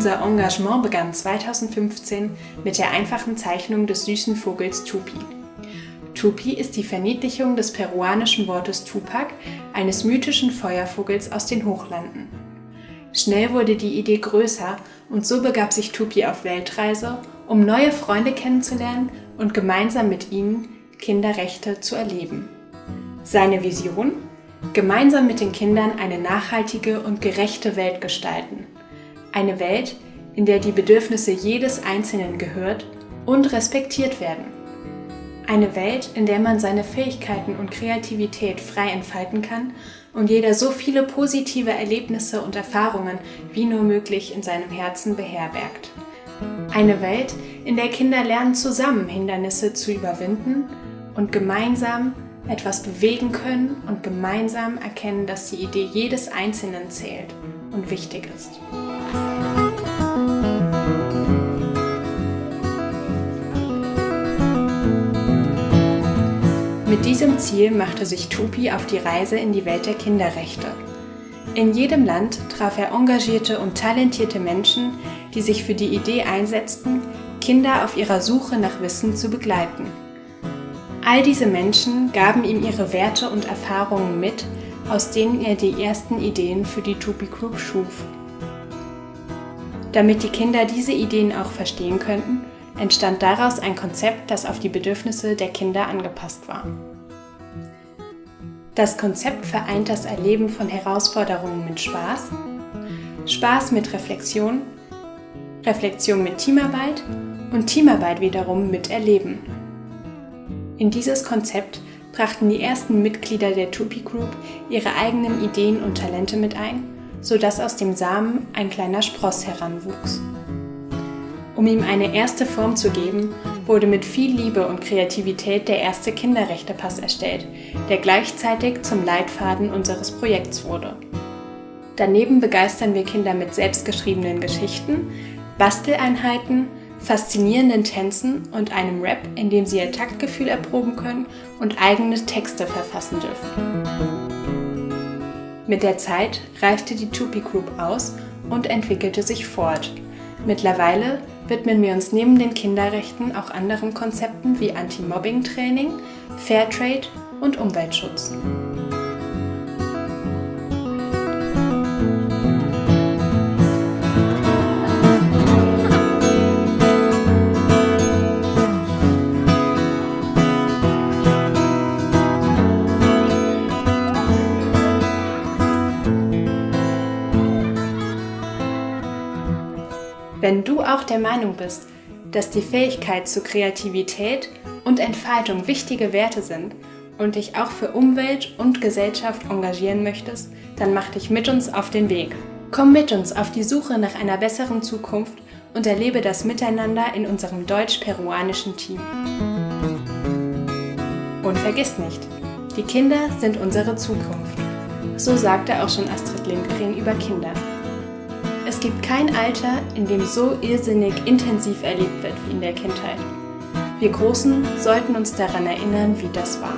Unser Engagement begann 2015 mit der einfachen Zeichnung des süßen Vogels Tupi. Tupi ist die Verniedlichung des peruanischen Wortes Tupac, eines mythischen Feuervogels aus den Hochlanden. Schnell wurde die Idee größer und so begab sich Tupi auf Weltreise, um neue Freunde kennenzulernen und gemeinsam mit ihnen Kinderrechte zu erleben. Seine Vision? Gemeinsam mit den Kindern eine nachhaltige und gerechte Welt gestalten. Eine Welt, in der die Bedürfnisse jedes Einzelnen gehört und respektiert werden. Eine Welt, in der man seine Fähigkeiten und Kreativität frei entfalten kann und jeder so viele positive Erlebnisse und Erfahrungen wie nur möglich in seinem Herzen beherbergt. Eine Welt, in der Kinder lernen, zusammen Hindernisse zu überwinden und gemeinsam etwas bewegen können und gemeinsam erkennen, dass die Idee jedes Einzelnen zählt und wichtig ist. Mit diesem Ziel machte sich Tupi auf die Reise in die Welt der Kinderrechte. In jedem Land traf er engagierte und talentierte Menschen, die sich für die Idee einsetzten, Kinder auf ihrer Suche nach Wissen zu begleiten. All diese Menschen gaben ihm ihre Werte und Erfahrungen mit, aus denen er die ersten Ideen für die Tupi Group schuf. Damit die Kinder diese Ideen auch verstehen könnten, entstand daraus ein Konzept, das auf die Bedürfnisse der Kinder angepasst war. Das Konzept vereint das Erleben von Herausforderungen mit Spaß, Spaß mit Reflexion, Reflexion mit Teamarbeit und Teamarbeit wiederum mit Erleben. In dieses Konzept brachten die ersten Mitglieder der Tupi Group ihre eigenen Ideen und Talente mit ein, sodass aus dem Samen ein kleiner Spross heranwuchs. Um ihm eine erste Form zu geben, wurde mit viel Liebe und Kreativität der erste Kinderrechtepass erstellt, der gleichzeitig zum Leitfaden unseres Projekts wurde. Daneben begeistern wir Kinder mit selbstgeschriebenen Geschichten, Basteleinheiten, faszinierenden Tänzen und einem Rap, in dem sie ihr Taktgefühl erproben können und eigene Texte verfassen dürfen. Mit der Zeit reifte die Tupi Group aus und entwickelte sich fort. Mittlerweile widmen wir uns neben den Kinderrechten auch anderen Konzepten wie Anti-Mobbing-Training, Fairtrade und Umweltschutz. Wenn du auch der Meinung bist, dass die Fähigkeit zur Kreativität und Entfaltung wichtige Werte sind und dich auch für Umwelt und Gesellschaft engagieren möchtest, dann mach dich mit uns auf den Weg. Komm mit uns auf die Suche nach einer besseren Zukunft und erlebe das Miteinander in unserem deutsch-peruanischen Team. Und vergiss nicht, die Kinder sind unsere Zukunft. So sagte auch schon Astrid Lindgren über Kinder. Es gibt kein Alter, in dem so irrsinnig intensiv erlebt wird wie in der Kindheit. Wir Großen sollten uns daran erinnern, wie das war.